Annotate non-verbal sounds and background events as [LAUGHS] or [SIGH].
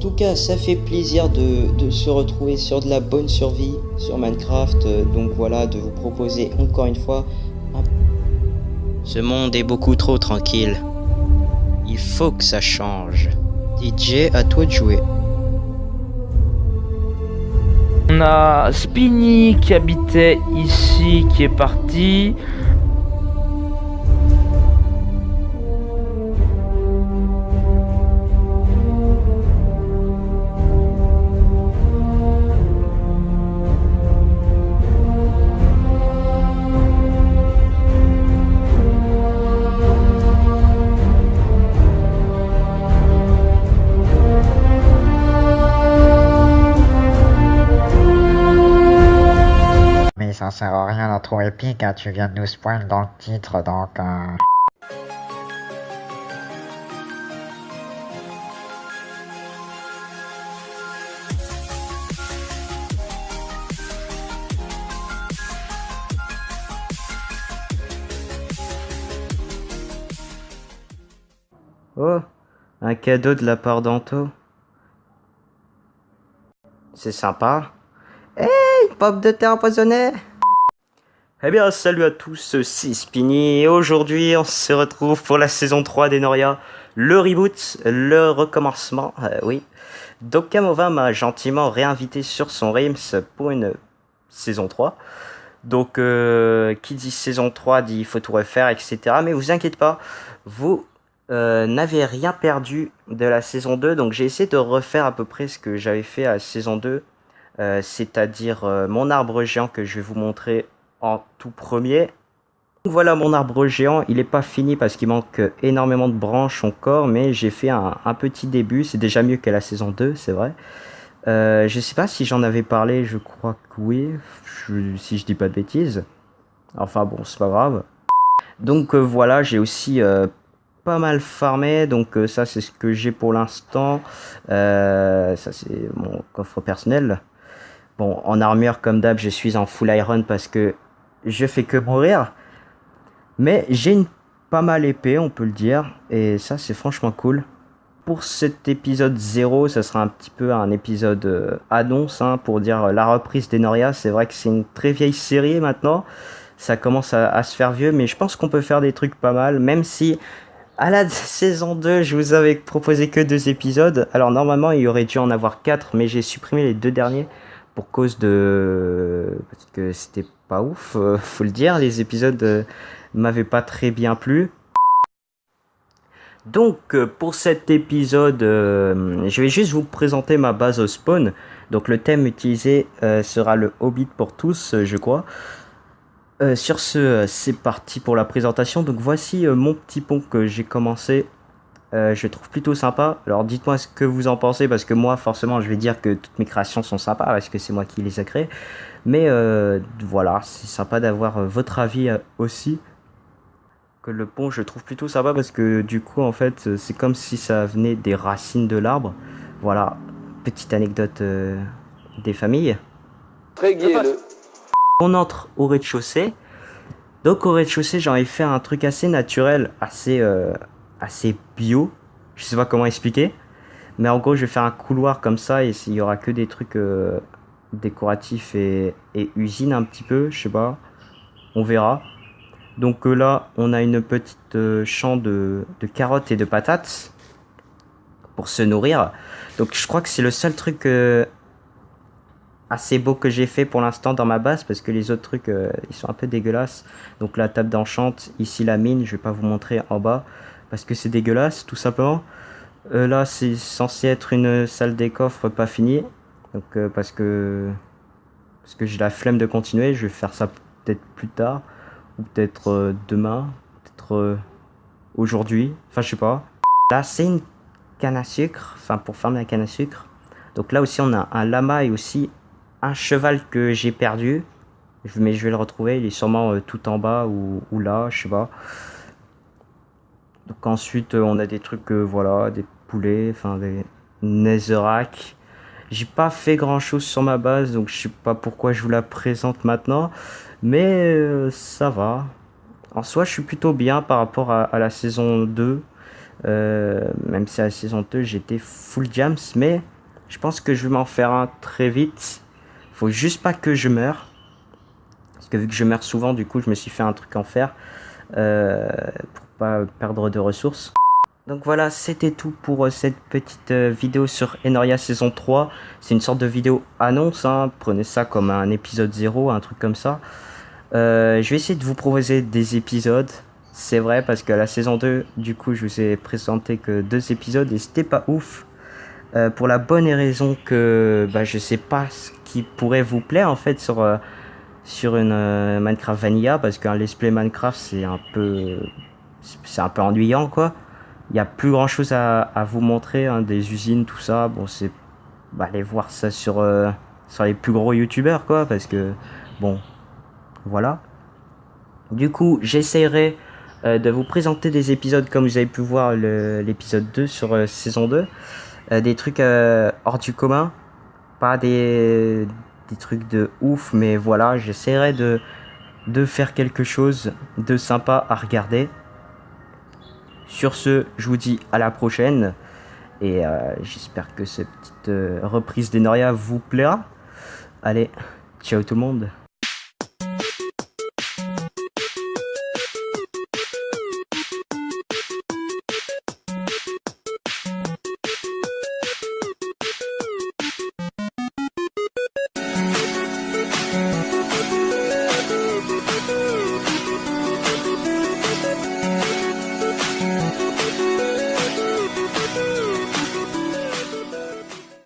tout cas, ça fait plaisir de, se retrouver sur de la bonne survie sur Minecraft. Donc voilà, de vous proposer encore une fois. Ce monde est beaucoup trop tranquille. Il faut que ça change. DJ, à toi de jouer. On a Spinny qui habitait ici, qui est parti. Ça sert à rien d'être trop épique, hein, tu viens de nous spoil dans le titre, donc... Euh... Oh, un cadeau de la part d'Anto. C'est sympa. Hey, pop de terre empoisonnée eh bien, salut à tous, c'est Spinny, et aujourd'hui on se retrouve pour la saison 3 d'Enoria, le reboot, le recommencement, euh, oui. Donc Kamova m'a gentiment réinvité sur son Rims pour une saison 3. Donc, euh, qui dit saison 3 dit il faut tout refaire, etc. Mais vous inquiétez pas, vous euh, n'avez rien perdu de la saison 2, donc j'ai essayé de refaire à peu près ce que j'avais fait à la saison 2, c'est-à-dire mon arbre géant que je vais vous montrer en tout premier. Voilà mon arbre géant, il n'est pas fini parce qu'il manque énormément de branches encore, mais j'ai fait un, petit début, c'est déjà mieux que la saison 2, c'est vrai. Euh, je sais pas si j'en avais parlé, je crois que oui, si je dis pas de bêtises. Enfin bon, c'est pas grave. Donc euh, voilà, j'ai aussi euh, pas mal farmé, donc ça c'est ce que j'ai pour l'instant. ça c'est mon coffre personnel. Bon, en armure comme d'hab, je suis en full iron parce que je fais que mourir. Mais j'ai une pas mal épée, on peut le dire. Et ça, c'est franchement cool. Pour cet épisode 0, ça sera un petit peu un épisode euh, annonce hein, pour dire euh, la reprise d'Enoria. C'est vrai que c'est une très vieille série maintenant. Ça commence à, se faire vieux, mais je pense qu'on peut faire des trucs pas mal. Même si à la [LAUGHS] saison 2, je vous avais proposé que deux épisodes. Alors normalement, il y aurait dû en avoir quatre, mais j'ai supprimé les deux derniers pour cause de... Parce que c'était pas ouf, euh, faut le dire, les épisodes euh, m'avaient pas très bien plu. Donc euh, pour cet épisode, je vais juste vous présenter ma base au spawn. Donc le thème utilisé sera le Hobbit pour tous, je crois. sur ce, c'est parti pour la présentation. Donc voici mon petit pont que j'ai commencé je trouve plutôt sympa. Alors dites-moi ce que vous en pensez, parce que moi forcément je vais dire que toutes mes créations sont sympas, parce que c'est moi qui les ai créées. Mais euh, voilà, c'est sympa d'avoir euh, votre avis aussi. Que le pont je trouve plutôt sympa, parce que du coup en fait c'est comme si ça venait des racines de l'arbre. Voilà, petite anecdote des familles. Très On entre au rez-de-chaussée. Donc au rez-de-chaussée j'en ai fait un truc assez naturel, assez assez bio. Je sais pas comment expliquer. Mais en gros, je vais faire un couloir comme ça et il y aura que des trucs euh, décoratifs et, usine un petit peu, je sais pas. On verra. Donc euh, là, on a une petite euh, champ de, carottes et de patates pour se nourrir. Donc je crois que c'est le seul truc assez beau que j'ai fait pour l'instant dans ma base parce que les autres trucs, ils sont un peu dégueulasses. Donc la table d'enchante, ici la mine, je vais pas vous montrer en bas parce que c'est dégueulasse tout simplement. Euh, là c'est censé être une salle des coffres pas finie. Donc euh, parce que parce que j'ai la flemme de continuer, je vais faire ça peut-être plus tard ou peut-être euh, demain, peut-être aujourd'hui, enfin je sais pas. Là c'est une canne à sucre, enfin pour fermer la canne à sucre. Donc là aussi on a un lama et aussi un cheval que j'ai perdu. Mais je vais le retrouver, il est sûrement tout en bas ou, ou là, je sais pas. Donc ensuite, euh, on a des trucs, euh, voilà, des poulets, enfin des netherrack. J'ai pas fait grand chose sur ma base, donc je sais pas pourquoi je vous la présente maintenant. Mais euh, ça va. En soi, je suis plutôt bien par rapport à, la saison 2. Euh, même si à la saison 2 j'étais full jams, mais je pense que je vais m'en faire un très vite. Faut juste pas que je meure. Parce que vu que je meurs souvent, du coup je me suis fait un truc en fer. Euh, pour pas perdre de ressources. Donc voilà, c'était tout pour euh, cette petite euh, vidéo sur Enoria saison 3. C'est une sorte de vidéo annonce, hein. prenez ça comme un épisode 0, un truc comme ça. Euh, je vais essayer de vous proposer des épisodes. C'est vrai parce que la saison 2, du coup, je vous ai présenté que deux épisodes et c'était pas ouf. pour la bonne raison que bah, je sais pas ce qui pourrait vous plaire en fait sur, sur une Minecraft Vanilla parce qu'un let's play Minecraft c'est un peu c'est un peu ennuyant quoi il n'y a plus grand chose à, vous montrer, hein, des usines, tout ça. Bon, c'est. Bah, aller voir ça sur, euh, sur les plus gros youtubeurs, quoi, parce que. Bon. Voilà. Du coup, j'essaierai euh, de vous présenter des épisodes comme vous avez pu voir l'épisode 2 sur euh, saison 2. des trucs hors du commun. Pas des, des trucs de ouf, mais voilà, j'essaierai de, de faire quelque chose de sympa à regarder. Sur ce, je vous dis à la prochaine. Et euh, j'espère que cette petite euh, reprise d'Enoria vous plaira. Allez, ciao tout le monde.